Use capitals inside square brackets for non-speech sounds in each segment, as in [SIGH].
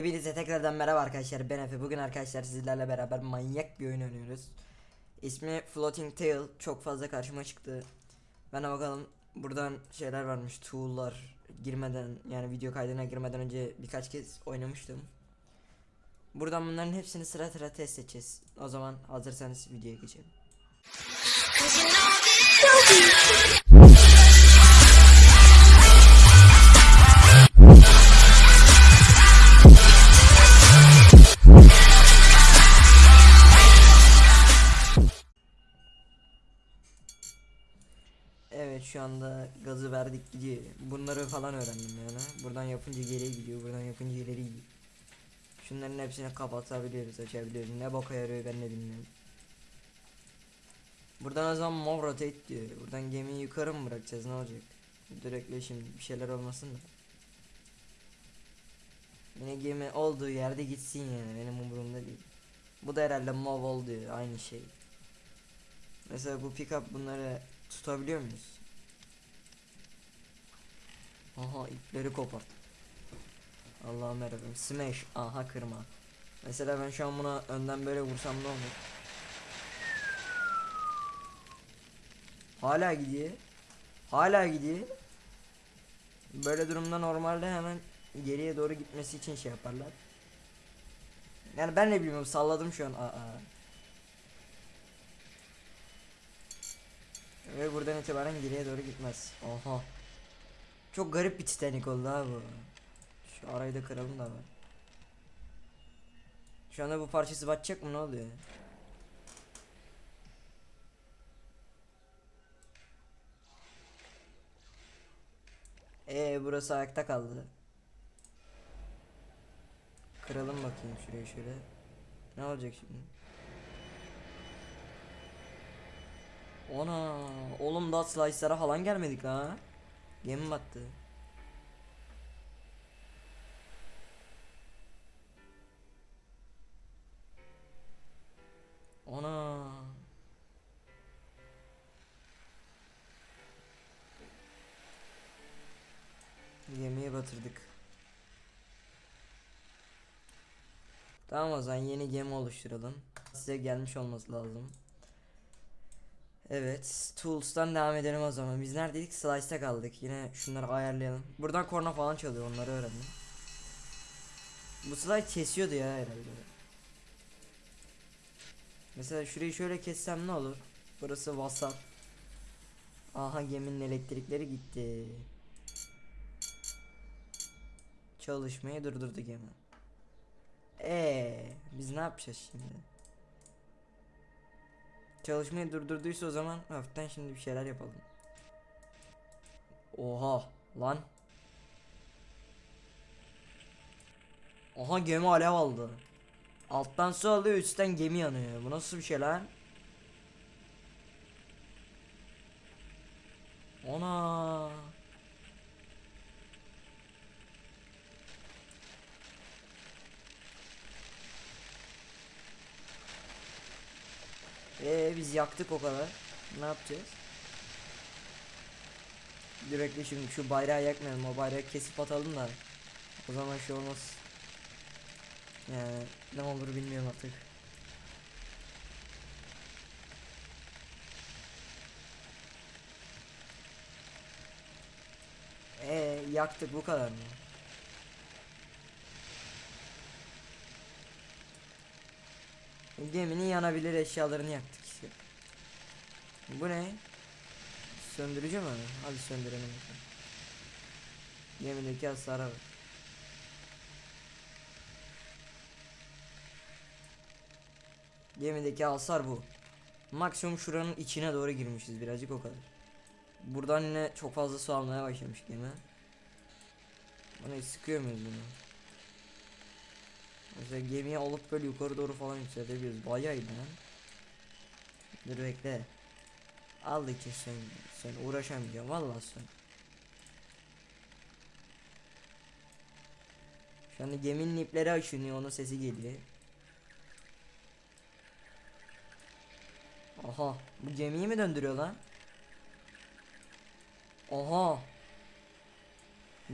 Hepinize tekrardan merhaba arkadaşlar ben Efe. Bugün arkadaşlar sizlerle beraber manyak bir oyun oynuyoruz. İsmi Floating Tail çok fazla karşıma çıktı. Ben bakalım buradan şeyler varmış tool'lar girmeden yani video kaydına girmeden önce birkaç kez oynamıştım. Buradan bunların hepsini sıra sıra test edeceğiz. O zaman hazırsanız videoya geçelim şu anda gazı verdik gidiyor. Bunları falan öğrendim yani. Buradan yapınca geriye gidiyor, buradan yapınca ileri gidiyor. Şunların hepsini kapatabiliyoruz, açabiliyoruz. Ne boka yarıyor ben de bilmiyorum. Buradan o zaman move rotate diyor. Buradan gemiyi yukarı mı bırakacağız ne olacak? Direktle şimdi bir şeyler olmasın da. Yine gemi olduğu yerde gitsin yani benim umurumda değil. Bu da herhalde move ol diyor aynı şey. Mesela bu pickup bunları tutabiliyor muyuz? Aha ipleri kopart. Allah'ım yarabbim. Smash. Aha kırma. Mesela ben şu an buna önden böyle vursam ne olur? Hala gidiyor. Hala gidiyor. Böyle durumda normalde hemen geriye doğru gitmesi için şey yaparlar. Yani ben ne bilmiyorum salladım şu an. Aa. Ve buradan itibaren geriye doğru gitmez. Oha. Çok garip bir Titanic oldu ha bu. Şu arayı da kıralım da var. Şu anda bu parçası batacak mı ne oluyor? Ee burası ayakta kaldı. Kıralım bakayım şuraya şöyle. Ne olacak şimdi? Ona oğlum daha slice'lara falan gelmedik ha. Gemi battı. Ona. Gemiyi batırdık. Tamam o zaman yeni gemi oluşturalım. Size gelmiş olması lazım. Evet, Tools'tan devam edelim o zaman. Biz neredeydik? Slice'ta kaldık. Yine şunları ayarlayalım. Buradan korna falan çalıyor, onları öğrendim. Bu slide kesiyordu ya herhalde. Mesela şurayı şöyle kessem ne olur? Burası WhatsApp. Aha geminin elektrikleri gitti. Çalışmayı durdurdu gemi. Ee, biz ne yapacağız şimdi? Çalışmayı durdurduysa o zaman hafiften şimdi bir şeyler yapalım. Oha lan. Oha gemi alev aldı. Alttan su alıyor üstten gemi yanıyor. Bu nasıl bir şey lan? Ona. Ee biz yaktık o kadar. Ne yapacağız? Direkt şimdi şu bayrağı yakmayalım. O bayrağı kesip atalım da. O zaman şey olmaz. Yani ne olur bilmiyorum artık. Ee yaktık bu kadar mı? Geminin yanabilir eşyalarını yaktık işte. Bu ne? Söndürücü mü? Hadi söndürelim. Gemideki hasara bak. Gemideki hasar bu. Maksimum şuranın içine doğru girmişiz birazcık o kadar. Buradan yine çok fazla su almaya başlamış gemi. Bana sıkıyor muyuz bunu? Mesela gemiye alıp böyle yukarı doğru falan yükseltebiliyoruz. Bayağı iyi lan. Dur bekle. Al iki sen, sen uğraşamayacağım vallahi sen. Şu anda geminin ipleri açınıyor onun sesi geliyor. Aha bu gemiyi mi döndürüyor lan? Aha.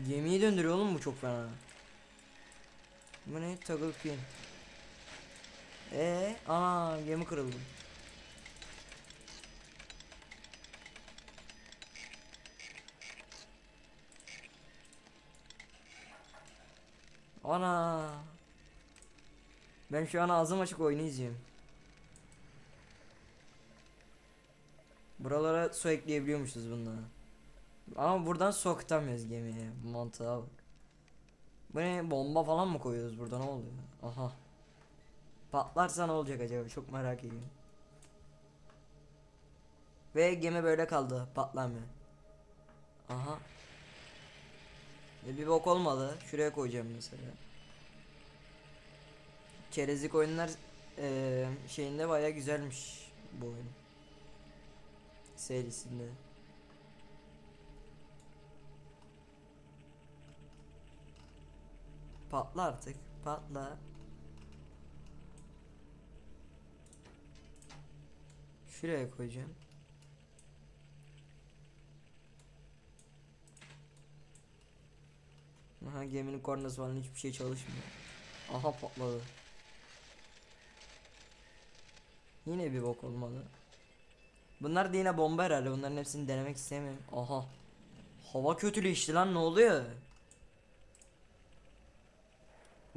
Gemiyi döndürüyor oğlum bu çok fena. Bu ne? Toggle pin. Ee, aa gemi kırıldı. Ana. Ben şu an ağzım açık oyunu izliyorum. Buralara su ekleyebiliyormuşuz bundan. Ama buradan su akıtamıyoruz gemiye. Mantığa bak. Bu ne bomba falan mı koyuyoruz burada ne oluyor? Aha. Patlarsa ne olacak acaba çok merak ediyorum. Ve gemi böyle kaldı patlamıyor. Aha. E bir bok olmadı. Şuraya koyacağım mesela. Çerezlik oyunlar eee, şeyinde baya güzelmiş bu oyun. Serisinde. Patla artık. Patla. Şuraya koyacağım. Aha geminin kornası falan hiçbir şey çalışmıyor. Aha patladı. Yine bir bok olmadı. Bunlar da yine bomba herhalde. Bunların hepsini denemek istemiyorum. Aha. Hava kötüleşti lan ne oluyor?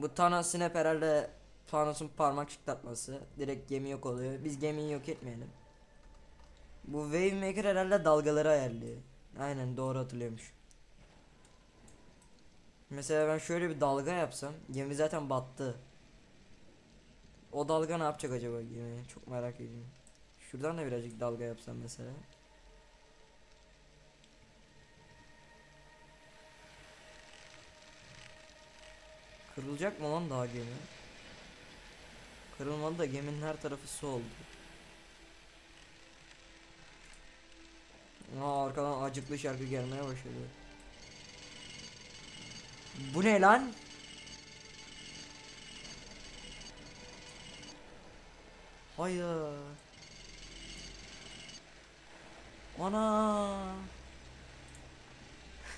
Bu Thanos Snap herhalde Thanos'un parmak çıtlatması. Direkt gemi yok oluyor. Biz gemiyi yok etmeyelim. Bu Wave Maker herhalde dalgaları ayarlıyor. Aynen doğru hatırlıyormuş. Mesela ben şöyle bir dalga yapsam gemi zaten battı. O dalga ne yapacak acaba gemi? Çok merak ediyorum. Şuradan da birazcık dalga yapsam mesela. Kırılacak mı lan daha gemi? Kırılmadı da geminin her tarafı su oldu. Aa, arkadan acıklı şarkı gelmeye başladı. Bu ne lan? Hayır. Ana.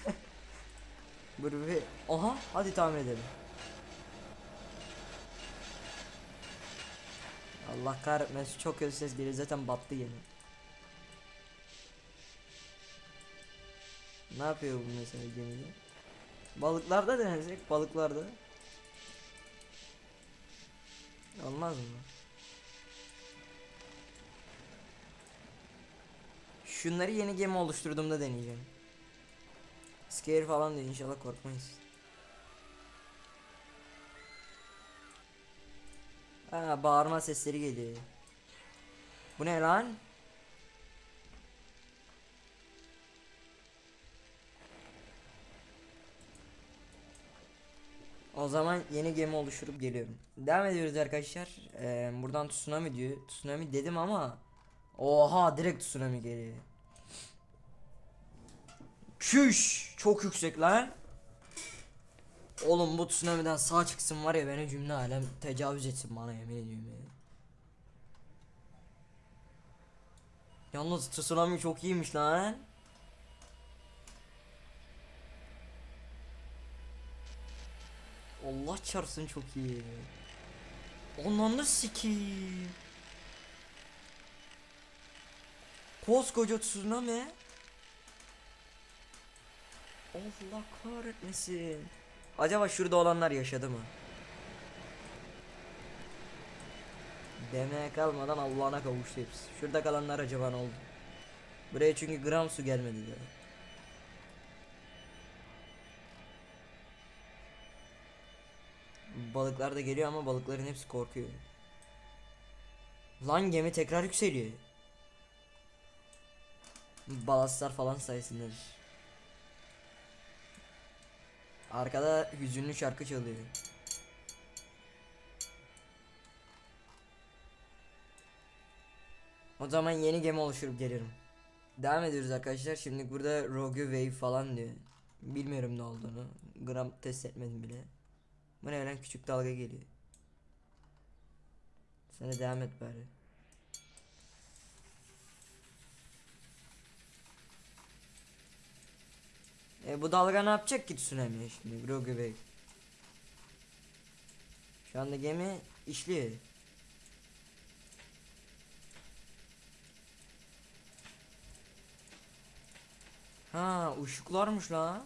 [LAUGHS] Bir. Aha hadi tahmin edelim. Allah kahretmesin çok kötü ses geliyor zaten battı gemi. Ne yapıyor bu mesela gemide? Balıklarda denesek balıklarda. Olmaz mı? Şunları yeni gemi oluşturduğumda deneyeceğim. Scare falan diyor inşallah korkmayız. Ha bağırma sesleri geliyor. Bu ne lan? O zaman yeni gemi oluşturup geliyorum. Devam ediyoruz arkadaşlar. Ee, buradan tsunami diyor. Tsunami dedim ama Oha direkt tsunami geliyor. Çüş çok yüksek lan. Oğlum bu tsunami'den sağ çıksın var ya beni cümle alem tecavüz etsin bana yemin ediyorum ya. Yalnız tsunami çok iyiymiş lan. Allah çarpsın çok iyi. Ondan sikiyim. Koskoca tsunami. Allah kahretmesin. Acaba şurada olanlar yaşadı mı? Demeye kalmadan Allah'ına kavuştu hepsi. Şurada kalanlar acaba ne oldu? Buraya çünkü gram su gelmedi de. Balıklar da geliyor ama balıkların hepsi korkuyor. Lan gemi tekrar yükseliyor. Balastlar falan sayesinde. Arkada hüzünlü şarkı çalıyor. O zaman yeni gemi oluşturup gelirim. Devam ediyoruz arkadaşlar. Şimdi burada Rogue Wave falan diyor. Bilmiyorum ne olduğunu. Gram test etmedim bile. Bu ne lan küçük dalga geliyor. De devam et bari. E bu dalga ne yapacak ki tsunami şimdi Rogue Wave? Şu anda gemi işliyor. Ha ışıklarmış la.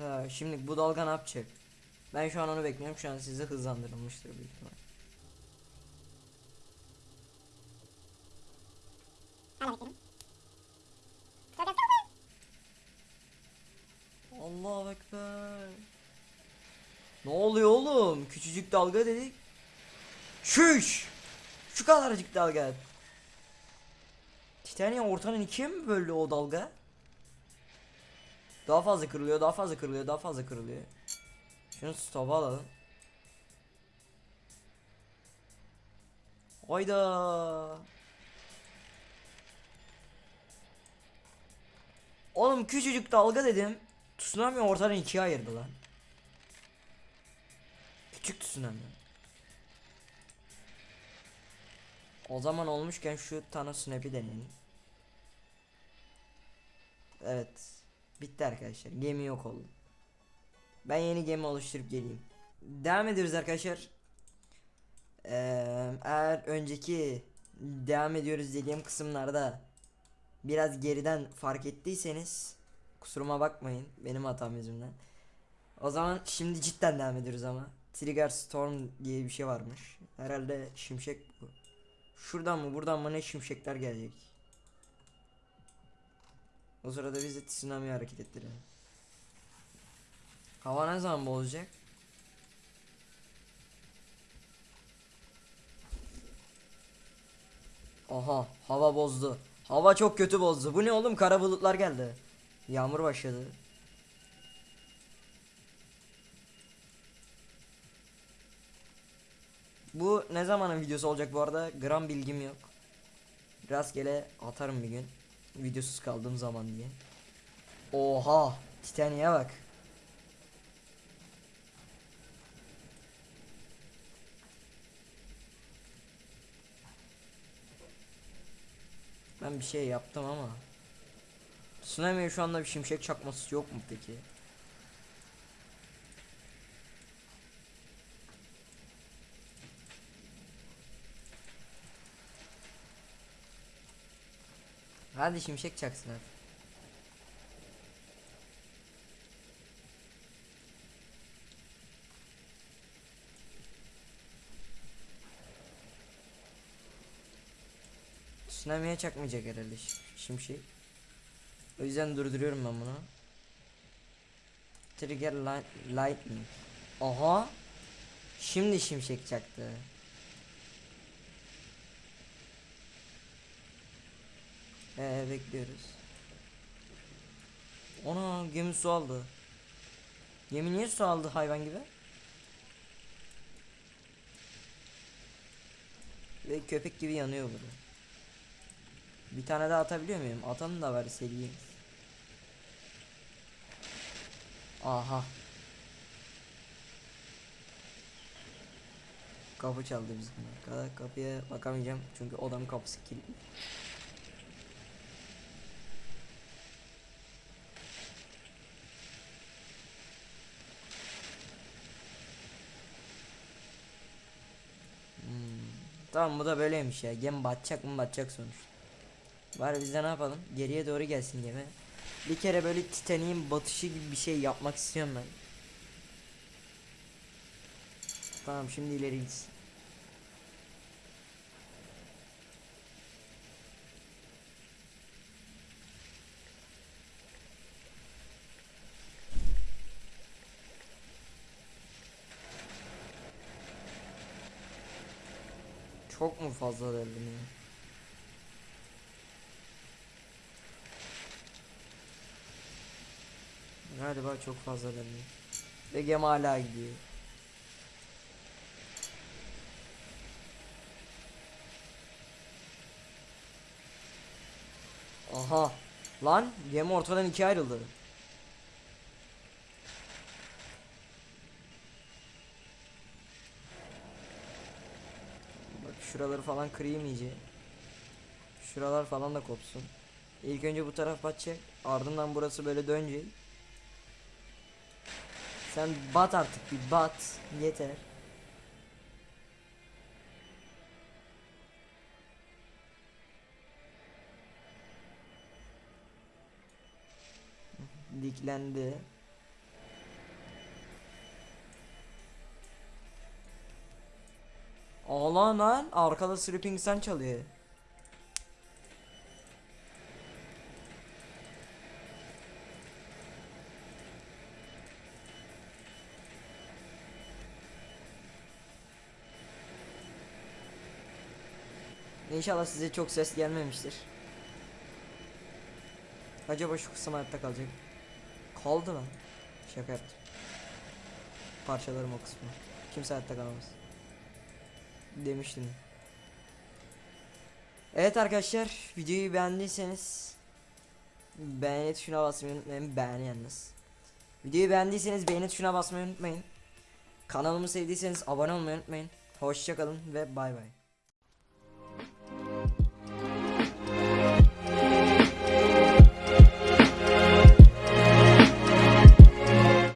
Ha, şimdi bu dalga ne yapacak? Ben şu an onu bekliyorum. Şu an size hızlandırılmıştır büyük ihtimal. Allah ekber. Ne oluyor oğlum? Küçücük dalga dedik. Şuş. Şu kadarcık dalga. Titania ortanın ikiye mi böldü o dalga? Daha fazla kırılıyor, daha fazla kırılıyor, daha fazla kırılıyor. Şunu stop'a alalım. Hayda. Oğlum küçücük dalga dedim. Tsunami ortadan ikiye ayırdı lan. Küçük tsunami. O zaman olmuşken şu Thanos Snap'i deneyelim. Evet. Bitti arkadaşlar. Gemi yok oldu. Ben yeni gemi oluşturup geleyim. Devam ediyoruz arkadaşlar. Ee, eğer önceki devam ediyoruz dediğim kısımlarda biraz geriden fark ettiyseniz kusuruma bakmayın benim hatam yüzümden. O zaman şimdi cidden devam ediyoruz ama. Trigger Storm diye bir şey varmış. Herhalde şimşek bu. Şuradan mı buradan mı ne şimşekler gelecek. O sırada biz de tsunami hareket ettirelim. Hava ne zaman bozacak? Aha hava bozdu. Hava çok kötü bozdu. Bu ne oğlum kara bulutlar geldi. Yağmur başladı. Bu ne zamanın videosu olacak bu arada? Gram bilgim yok. Rastgele atarım bir gün. Videosuz kaldığım zaman diye. Oha! Titaniye bak. Ben bir şey yaptım ama. Tsunami'ye şu anda bir şimşek çakması yok mu peki? Hadi şimşek çaksın hadi. Tsunami'ye çakmayacak herhalde şi- şimşek. O yüzden durduruyorum ben bunu. Trigger li- lightning. Aha. Şimdi şimşek çaktı. Ee bekliyoruz. Ona gemi su aldı. Gemi niye su aldı hayvan gibi? Ve köpek gibi yanıyor burada. Bir tane daha atabiliyor muyum? Atanın da var seriyim. Aha. Kapı çaldı bizim. Kapıya bakamayacağım çünkü odam kapısı kilitli. Hmm. Tamam bu da böyleymiş ya. Gemi batacak mı batacak sonuçta. Var biz de ne yapalım? Geriye doğru gelsin gemi. Bir kere böyle Titanic'in batışı gibi bir şey yapmak istiyorum ben. Tamam şimdi ileri gitsin. Çok mu fazla derdim ya? Galiba çok fazla derdim. Ve gemi hala gidiyor. Aha. Lan gemi ortadan ikiye ayrıldı. Bak şuraları falan kırayım iyice. Şuralar falan da kopsun. İlk önce bu taraf batacak. Ardından burası böyle dönecek. Sen bat artık bir bat. Yeter. Diklendi. Ağlan lan arkada Sleeping Sun çalıyor. İnşallah size çok ses gelmemiştir. Acaba şu kısım hayatta kalacak. Kaldı lan. Şaka yaptım. Parçalarım o kısmı. Kimse hayatta kalamaz. Demiştim. Evet arkadaşlar videoyu beğendiyseniz beğeni tuşuna basmayı unutmayın. Beğeni yalnız. Videoyu beğendiyseniz beğeni tuşuna basmayı unutmayın. Kanalımı sevdiyseniz abone olmayı unutmayın. Hoşçakalın ve bay bay.